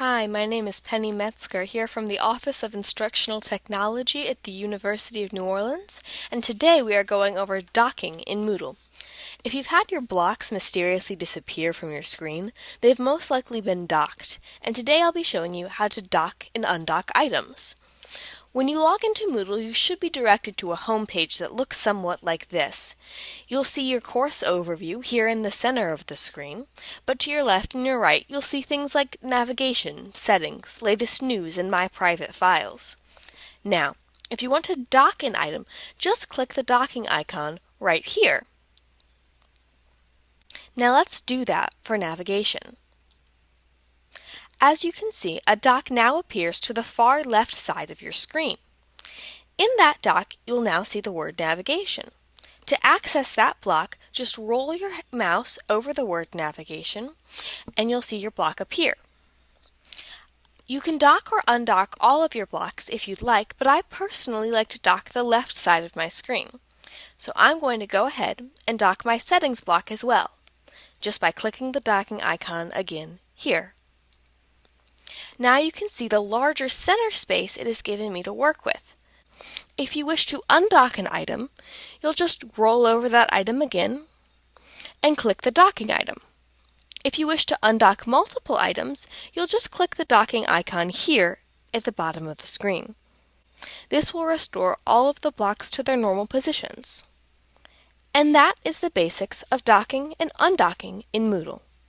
Hi, my name is Penny Metzger here from the Office of Instructional Technology at the University of New Orleans, and today we are going over docking in Moodle. If you've had your blocks mysteriously disappear from your screen, they've most likely been docked, and today I'll be showing you how to dock and undock items. When you log into Moodle, you should be directed to a home page that looks somewhat like this. You'll see your course overview here in the center of the screen, but to your left and your right, you'll see things like navigation, settings, latest news, and my private files. Now, if you want to dock an item, just click the docking icon right here. Now let's do that for navigation. As you can see, a dock now appears to the far left side of your screen. In that dock, you'll now see the word navigation. To access that block, just roll your mouse over the word navigation and you'll see your block appear. You can dock or undock all of your blocks if you'd like, but I personally like to dock the left side of my screen. So I'm going to go ahead and dock my settings block as well, just by clicking the docking icon again here. Now you can see the larger center space it has given me to work with. If you wish to undock an item, you'll just roll over that item again and click the docking item. If you wish to undock multiple items, you'll just click the docking icon here at the bottom of the screen. This will restore all of the blocks to their normal positions. And that is the basics of docking and undocking in Moodle.